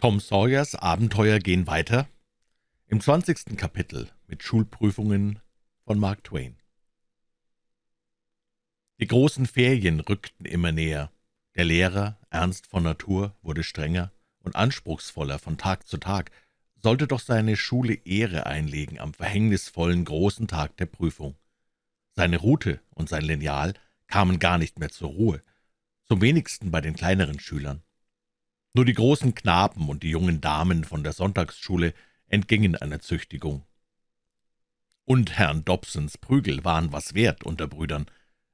Tom Sawyers Abenteuer gehen weiter im zwanzigsten Kapitel mit Schulprüfungen von Mark Twain. Die großen Ferien rückten immer näher. Der Lehrer, ernst von Natur, wurde strenger und anspruchsvoller von Tag zu Tag, sollte doch seine Schule Ehre einlegen am verhängnisvollen großen Tag der Prüfung. Seine Rute und sein Lineal kamen gar nicht mehr zur Ruhe, zum wenigsten bei den kleineren Schülern. Nur die großen Knaben und die jungen Damen von der Sonntagsschule entgingen einer Züchtigung. Und Herrn Dobsons Prügel waren was wert unter Brüdern,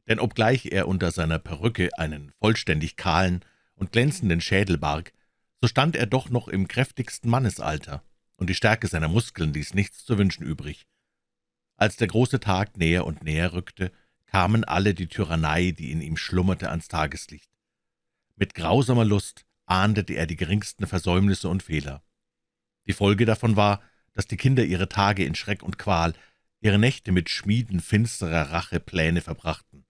denn obgleich er unter seiner Perücke einen vollständig kahlen und glänzenden Schädel barg, so stand er doch noch im kräftigsten Mannesalter, und die Stärke seiner Muskeln ließ nichts zu wünschen übrig. Als der große Tag näher und näher rückte, kamen alle die Tyrannei, die in ihm schlummerte, ans Tageslicht. Mit grausamer Lust ahndete er die geringsten Versäumnisse und Fehler. Die Folge davon war, dass die Kinder ihre Tage in Schreck und Qual, ihre Nächte mit Schmieden finsterer Rachepläne verbrachten.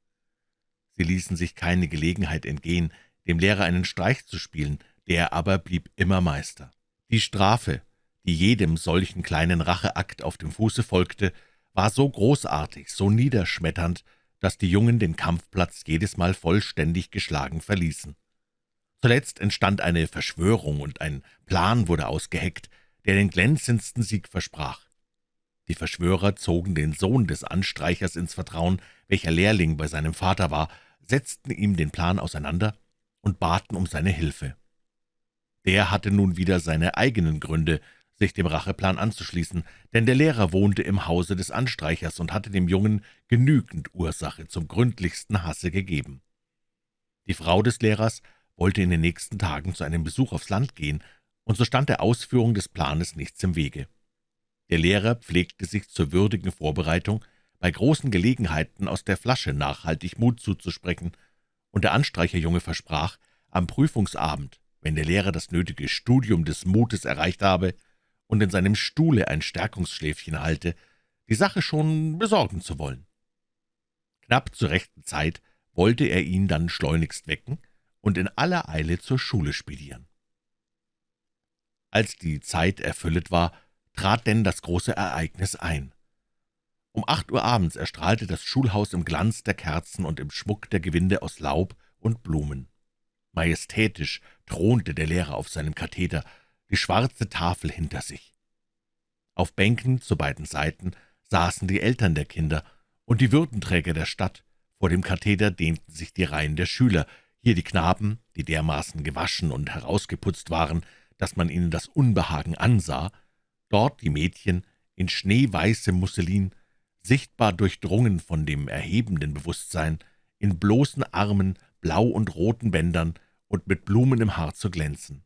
Sie ließen sich keine Gelegenheit entgehen, dem Lehrer einen Streich zu spielen, der aber blieb immer Meister. Die Strafe, die jedem solchen kleinen Racheakt auf dem Fuße folgte, war so großartig, so niederschmetternd, dass die Jungen den Kampfplatz jedes Mal vollständig geschlagen verließen. Zuletzt entstand eine Verschwörung, und ein Plan wurde ausgeheckt, der den glänzendsten Sieg versprach. Die Verschwörer zogen den Sohn des Anstreichers ins Vertrauen, welcher Lehrling bei seinem Vater war, setzten ihm den Plan auseinander und baten um seine Hilfe. Der hatte nun wieder seine eigenen Gründe, sich dem Racheplan anzuschließen, denn der Lehrer wohnte im Hause des Anstreichers und hatte dem Jungen genügend Ursache zum gründlichsten Hasse gegeben. Die Frau des Lehrers wollte in den nächsten Tagen zu einem Besuch aufs Land gehen, und so stand der Ausführung des Planes nichts im Wege. Der Lehrer pflegte sich zur würdigen Vorbereitung, bei großen Gelegenheiten aus der Flasche nachhaltig Mut zuzusprechen, und der Anstreicherjunge versprach, am Prüfungsabend, wenn der Lehrer das nötige Studium des Mutes erreicht habe und in seinem Stuhle ein Stärkungsschläfchen halte, die Sache schon besorgen zu wollen. Knapp zur rechten Zeit wollte er ihn dann schleunigst wecken und in aller Eile zur Schule spedieren. Als die Zeit erfüllet war, trat denn das große Ereignis ein. Um acht Uhr abends erstrahlte das Schulhaus im Glanz der Kerzen und im Schmuck der Gewinde aus Laub und Blumen. Majestätisch thronte der Lehrer auf seinem Katheder, die schwarze Tafel hinter sich. Auf Bänken zu beiden Seiten saßen die Eltern der Kinder und die Würdenträger der Stadt. Vor dem Katheder dehnten sich die Reihen der Schüler, hier die Knaben, die dermaßen gewaschen und herausgeputzt waren, dass man ihnen das Unbehagen ansah, dort die Mädchen in schneeweißem Musselin, sichtbar durchdrungen von dem erhebenden Bewusstsein, in bloßen Armen, blau und roten Bändern und mit Blumen im Haar zu glänzen.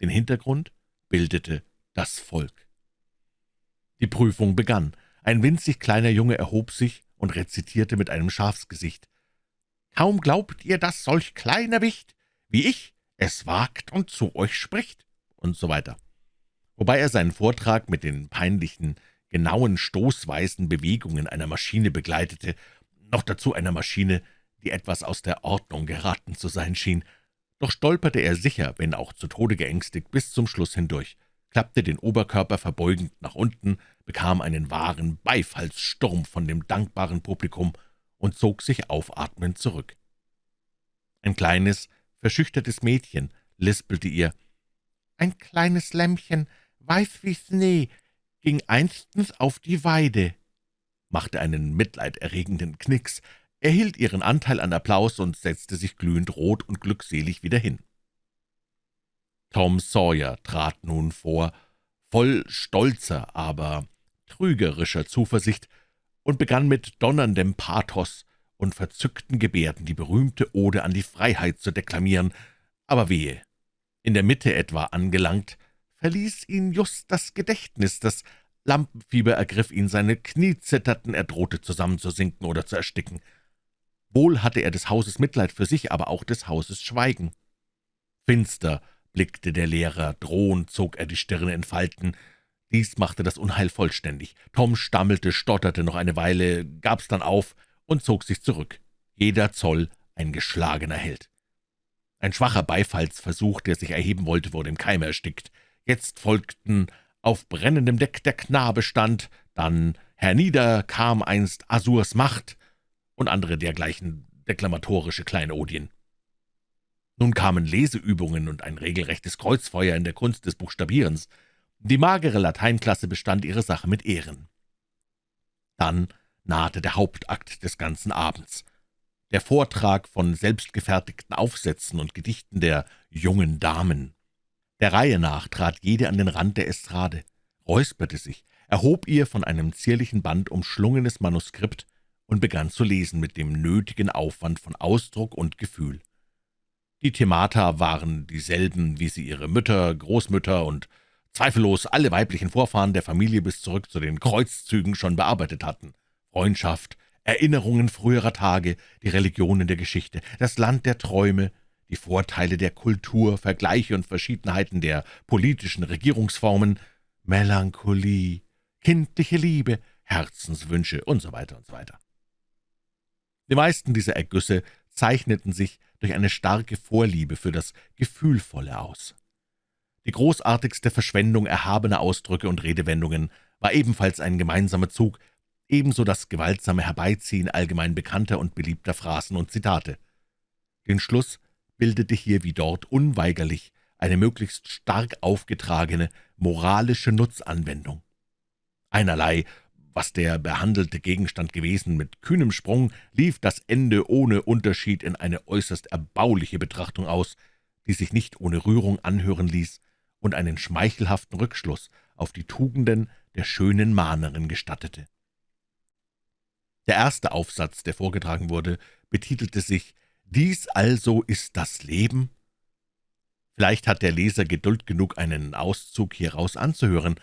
Den Hintergrund bildete das Volk. Die Prüfung begann. Ein winzig kleiner Junge erhob sich und rezitierte mit einem Schafsgesicht. »Kaum glaubt ihr, dass solch kleiner Wicht wie ich es wagt und zu euch spricht«, und so weiter. Wobei er seinen Vortrag mit den peinlichen, genauen, stoßweisen Bewegungen einer Maschine begleitete, noch dazu einer Maschine, die etwas aus der Ordnung geraten zu sein schien. Doch stolperte er sicher, wenn auch zu Tode geängstigt, bis zum Schluss hindurch, klappte den Oberkörper verbeugend nach unten, bekam einen wahren Beifallssturm von dem dankbaren Publikum und zog sich aufatmend zurück. Ein kleines, verschüchtertes Mädchen lispelte ihr, »Ein kleines Lämmchen, weiß wie Schnee, ging einstens auf die Weide«, machte einen mitleiderregenden Knicks, erhielt ihren Anteil an Applaus und setzte sich glühend rot und glückselig wieder hin. Tom Sawyer trat nun vor, voll stolzer, aber trügerischer Zuversicht, und begann mit donnerndem Pathos und verzückten Gebärden die berühmte Ode an die Freiheit zu deklamieren, aber wehe, in der Mitte etwa angelangt, verließ ihn just das Gedächtnis, das Lampenfieber ergriff ihn, seine Knie zitterten, er drohte zusammenzusinken oder zu ersticken. Wohl hatte er des Hauses Mitleid für sich, aber auch des Hauses Schweigen. Finster blickte der Lehrer, drohend zog er die Stirne in Falten, dies machte das Unheil vollständig. Tom stammelte, stotterte noch eine Weile, gab's dann auf und zog sich zurück. Jeder Zoll ein geschlagener Held. Ein schwacher Beifallsversuch, der sich erheben wollte, wurde im Keime erstickt. Jetzt folgten »Auf brennendem Deck der Knabe stand«, dann »Hernieder kam einst Asurs Macht« und andere dergleichen deklamatorische Kleinodien. Nun kamen Leseübungen und ein regelrechtes Kreuzfeuer in der Kunst des Buchstabierens. Die magere Lateinklasse bestand ihre Sache mit Ehren. Dann nahte der Hauptakt des ganzen Abends. Der Vortrag von selbstgefertigten Aufsätzen und Gedichten der »jungen Damen«. Der Reihe nach trat jede an den Rand der Estrade, räusperte sich, erhob ihr von einem zierlichen Band umschlungenes Manuskript und begann zu lesen mit dem nötigen Aufwand von Ausdruck und Gefühl. Die Themata waren dieselben, wie sie ihre Mütter, Großmütter und zweifellos alle weiblichen Vorfahren der Familie bis zurück zu den Kreuzzügen schon bearbeitet hatten. Freundschaft, Erinnerungen früherer Tage, die Religionen der Geschichte, das Land der Träume, die Vorteile der Kultur, Vergleiche und Verschiedenheiten der politischen Regierungsformen, Melancholie, kindliche Liebe, Herzenswünsche und so weiter und so weiter. Die meisten dieser Ergüsse zeichneten sich durch eine starke Vorliebe für das Gefühlvolle aus. Die großartigste Verschwendung erhabener Ausdrücke und Redewendungen war ebenfalls ein gemeinsamer Zug, ebenso das gewaltsame Herbeiziehen allgemein bekannter und beliebter Phrasen und Zitate. Den Schluss bildete hier wie dort unweigerlich eine möglichst stark aufgetragene moralische Nutzanwendung. Einerlei, was der behandelte Gegenstand gewesen, mit kühnem Sprung lief das Ende ohne Unterschied in eine äußerst erbauliche Betrachtung aus, die sich nicht ohne Rührung anhören ließ und einen schmeichelhaften Rückschluss auf die Tugenden der schönen Mahnerin gestattete. Der erste Aufsatz, der vorgetragen wurde, betitelte sich »Dies also ist das Leben?« Vielleicht hat der Leser Geduld genug, einen Auszug hieraus anzuhören.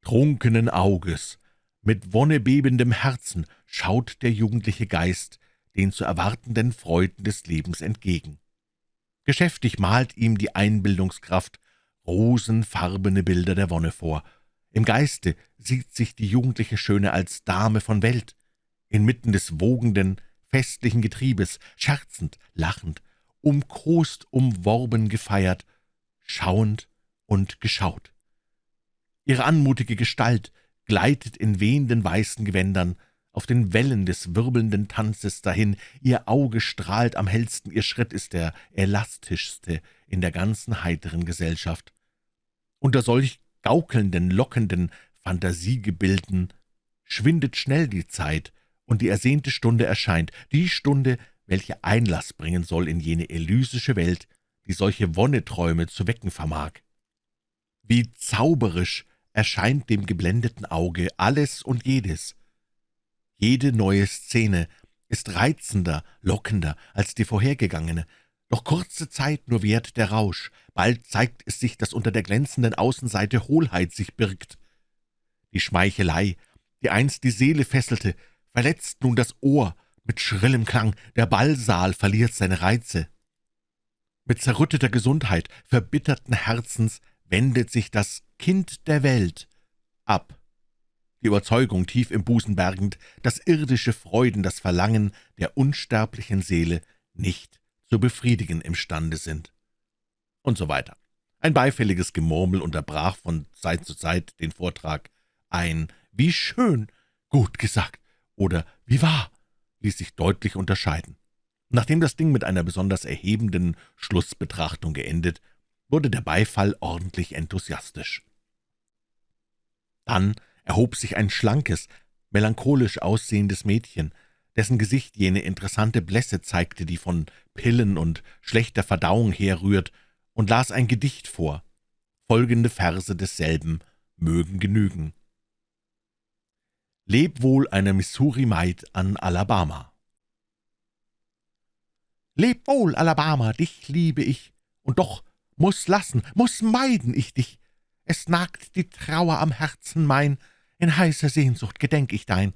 Trunkenen Auges, mit wonnebebendem Herzen schaut der jugendliche Geist den zu erwartenden Freuden des Lebens entgegen. Geschäftig malt ihm die Einbildungskraft rosenfarbene Bilder der Wonne vor. Im Geiste sieht sich die jugendliche Schöne als Dame von Welt, inmitten des wogenden, festlichen Getriebes, scherzend, lachend, umkost, umworben, gefeiert, schauend und geschaut. Ihre anmutige Gestalt gleitet in wehenden weißen Gewändern auf den Wellen des wirbelnden Tanzes dahin, ihr Auge strahlt am hellsten, ihr Schritt ist der elastischste in der ganzen heiteren Gesellschaft. Unter solch gaukelnden, lockenden Fantasiegebilden schwindet schnell die Zeit, und die ersehnte Stunde erscheint, die Stunde, welche Einlass bringen soll in jene elysische Welt, die solche Wonneträume zu wecken vermag. Wie zauberisch erscheint dem geblendeten Auge alles und jedes. Jede neue Szene ist reizender, lockender als die vorhergegangene, doch kurze Zeit nur währt der Rausch, bald zeigt es sich, dass unter der glänzenden Außenseite Hohlheit sich birgt. Die Schmeichelei, die einst die Seele fesselte, verletzt nun das Ohr mit schrillem Klang, der Ballsaal verliert seine Reize. Mit zerrütteter Gesundheit, verbitterten Herzens wendet sich das Kind der Welt ab. Die Überzeugung tief im Busen bergend, dass irdische Freuden das Verlangen der unsterblichen Seele nicht zu befriedigen imstande sind. Und so weiter. Ein beifälliges Gemurmel unterbrach von Zeit zu Zeit den Vortrag. Ein »Wie schön«, »Gut gesagt« oder »Wie wahr« ließ sich deutlich unterscheiden. Nachdem das Ding mit einer besonders erhebenden Schlussbetrachtung geendet, wurde der Beifall ordentlich enthusiastisch. Dann erhob sich ein schlankes, melancholisch aussehendes Mädchen, dessen Gesicht jene interessante Blässe zeigte, die von Pillen und schlechter Verdauung herrührt, und las ein Gedicht vor. Folgende Verse desselben mögen genügen. Leb wohl eine Missouri-Maid an Alabama. Leb wohl, Alabama, dich liebe ich, und doch muss lassen, muss meiden ich dich. Es nagt die Trauer am Herzen mein, in heißer Sehnsucht gedenk ich dein.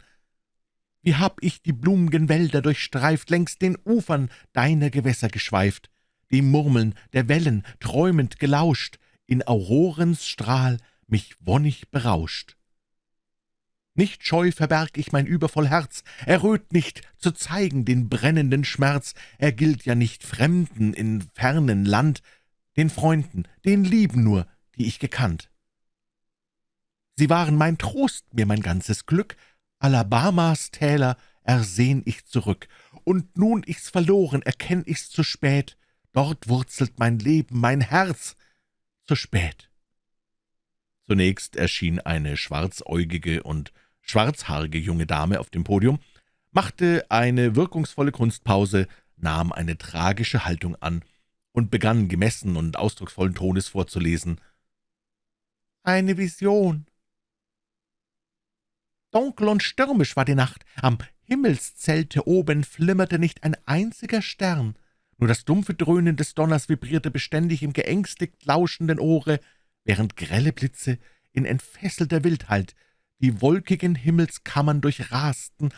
Wie hab ich die blum'gen Wälder durchstreift, längs den Ufern deiner Gewässer geschweift, dem Murmeln der Wellen träumend gelauscht, in Aurorens Strahl mich wonnig berauscht. Nicht scheu verberg ich mein übervoll Herz, erröt nicht, zu zeigen den brennenden Schmerz, er gilt ja nicht Fremden in fernen Land, den Freunden, den Lieben nur, die ich gekannt. Sie waren mein Trost, mir mein ganzes Glück, Alabamas Täler ersehn ich zurück, und nun ich's verloren, erkenn ich's zu spät, dort wurzelt mein Leben, mein Herz, zu spät. Zunächst erschien eine schwarzäugige und schwarzhaarige junge Dame auf dem Podium, machte eine wirkungsvolle Kunstpause, nahm eine tragische Haltung an und begann gemessen und ausdrucksvollen Tones vorzulesen. »Eine Vision!« Dunkel und stürmisch war die Nacht, am Himmelszelte oben flimmerte nicht ein einziger Stern, nur das dumpfe Dröhnen des Donners vibrierte beständig im geängstigt lauschenden Ohre, während grelle Blitze in entfesselter Wildheit die wolkigen Himmelskammern durchrasten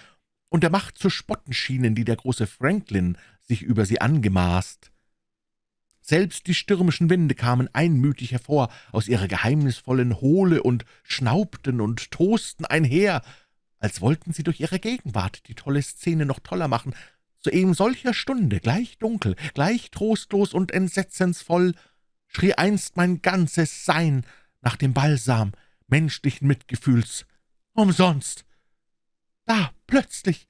und der Macht zu spotten schienen, die der große Franklin sich über sie angemaßt. Selbst die stürmischen Winde kamen einmütig hervor aus ihrer geheimnisvollen Hohle und schnaubten und tosten einher, als wollten sie durch ihre Gegenwart die tolle Szene noch toller machen. Zu eben solcher Stunde, gleich dunkel, gleich trostlos und entsetzensvoll, schrie einst mein ganzes Sein nach dem Balsam menschlichen Mitgefühls, umsonst. Da, plötzlich,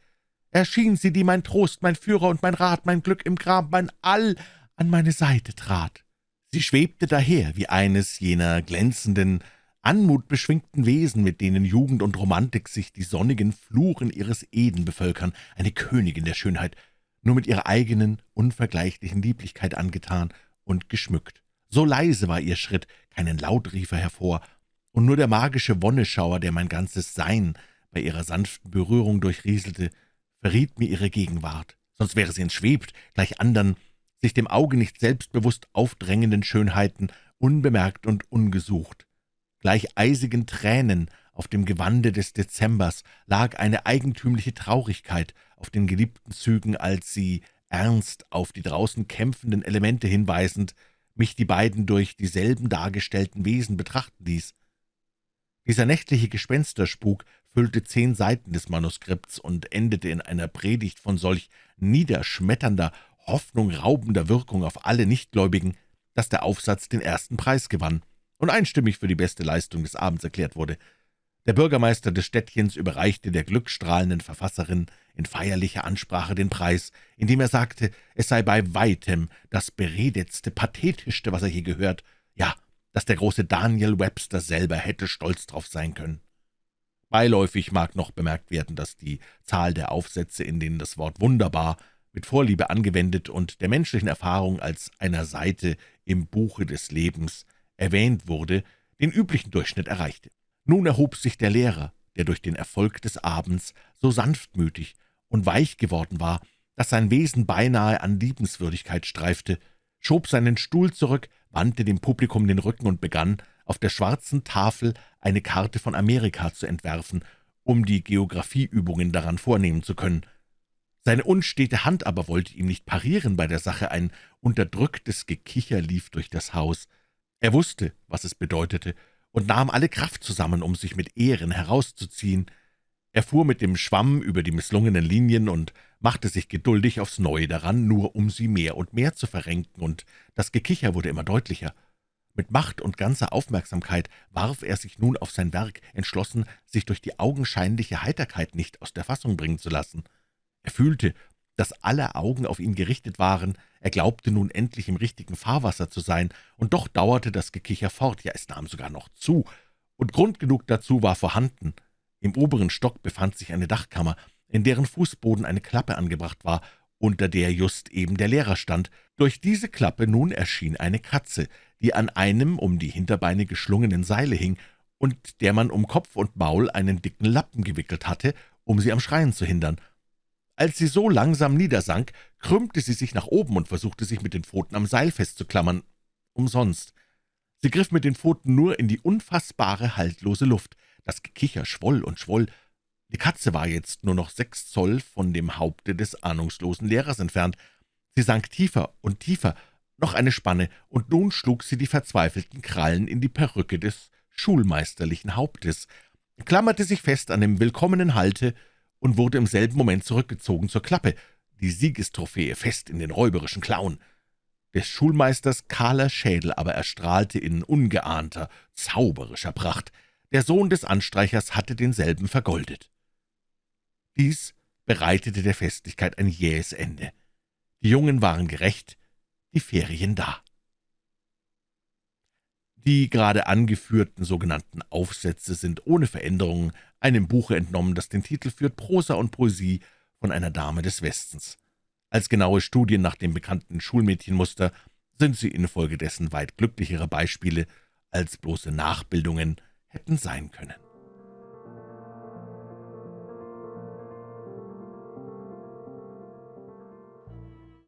erschien sie, die mein Trost, mein Führer und mein Rat, mein Glück im Grab, mein All an meine Seite trat. Sie schwebte daher wie eines jener glänzenden, anmutbeschwingten Wesen, mit denen Jugend und Romantik sich die sonnigen Fluren ihres Eden bevölkern, eine Königin der Schönheit, nur mit ihrer eigenen, unvergleichlichen Lieblichkeit angetan und geschmückt. So leise war ihr Schritt, keinen Laut rief er hervor, und nur der magische Wonneschauer, der mein ganzes Sein bei ihrer sanften Berührung durchrieselte, verriet mir ihre Gegenwart, sonst wäre sie entschwebt, gleich andern, sich dem Auge nicht selbstbewusst aufdrängenden Schönheiten, unbemerkt und ungesucht. Gleich eisigen Tränen auf dem Gewande des Dezembers lag eine eigentümliche Traurigkeit auf den geliebten Zügen, als sie, ernst auf die draußen kämpfenden Elemente hinweisend, mich die beiden durch dieselben dargestellten Wesen betrachten ließ. Dieser nächtliche Gespensterspuk füllte zehn Seiten des Manuskripts und endete in einer Predigt von solch niederschmetternder, hoffnungraubender Wirkung auf alle Nichtgläubigen, dass der Aufsatz den ersten Preis gewann und einstimmig für die beste Leistung des Abends erklärt wurde. Der Bürgermeister des Städtchens überreichte der glückstrahlenden Verfasserin in feierlicher Ansprache den Preis, indem er sagte, es sei bei weitem das beredetste, pathetischste, was er je gehört, ja, dass der große Daniel Webster selber hätte stolz drauf sein können. Beiläufig mag noch bemerkt werden, dass die Zahl der Aufsätze, in denen das Wort »wunderbar« mit Vorliebe angewendet und der menschlichen Erfahrung als einer Seite im Buche des Lebens erwähnt wurde, den üblichen Durchschnitt erreichte. Nun erhob sich der Lehrer, der durch den Erfolg des Abends so sanftmütig und weich geworden war, dass sein Wesen beinahe an Liebenswürdigkeit streifte, schob seinen Stuhl zurück, wandte dem Publikum den Rücken und begann, auf der schwarzen Tafel eine Karte von Amerika zu entwerfen, um die Geographieübungen daran vornehmen zu können. Seine unstete Hand aber wollte ihm nicht parieren bei der Sache, ein unterdrücktes Gekicher lief durch das Haus. Er wusste, was es bedeutete, und nahm alle Kraft zusammen, um sich mit Ehren herauszuziehen. Er fuhr mit dem Schwamm über die misslungenen Linien und machte sich geduldig aufs Neue daran, nur um sie mehr und mehr zu verrenken, und das Gekicher wurde immer deutlicher. Mit Macht und ganzer Aufmerksamkeit warf er sich nun auf sein Werk, entschlossen, sich durch die augenscheinliche Heiterkeit nicht aus der Fassung bringen zu lassen. Er fühlte, dass alle Augen auf ihn gerichtet waren, er glaubte nun endlich im richtigen Fahrwasser zu sein, und doch dauerte das Gekicher fort, ja, es nahm sogar noch zu, und Grund genug dazu war vorhanden. Im oberen Stock befand sich eine Dachkammer, in deren Fußboden eine Klappe angebracht war, unter der just eben der Lehrer stand. Durch diese Klappe nun erschien eine Katze, die an einem um die Hinterbeine geschlungenen Seile hing und der man um Kopf und Maul einen dicken Lappen gewickelt hatte, um sie am Schreien zu hindern. Als sie so langsam niedersank, krümmte sie sich nach oben und versuchte sich mit den Pfoten am Seil festzuklammern. Umsonst. Sie griff mit den Pfoten nur in die unfassbare, haltlose Luft. Das Gekicher schwoll und schwoll. Die Katze war jetzt nur noch sechs Zoll von dem Haupte des ahnungslosen Lehrers entfernt. Sie sank tiefer und tiefer, noch eine Spanne, und nun schlug sie die verzweifelten Krallen in die Perücke des schulmeisterlichen Hauptes. klammerte sich fest an dem willkommenen Halte und wurde im selben Moment zurückgezogen zur Klappe, die Siegestrophäe fest in den räuberischen Klauen. Des Schulmeisters kahler Schädel aber erstrahlte in ungeahnter, zauberischer Pracht. Der Sohn des Anstreichers hatte denselben vergoldet. Dies bereitete der Festlichkeit ein jähes Ende. Die Jungen waren gerecht, die Ferien da. Die gerade angeführten sogenannten Aufsätze sind ohne Veränderungen einem Buche entnommen, das den Titel führt »Prosa und Poesie von einer Dame des Westens«. Als genaue Studien nach dem bekannten Schulmädchenmuster sind sie infolgedessen weit glücklichere Beispiele, als bloße Nachbildungen hätten sein können.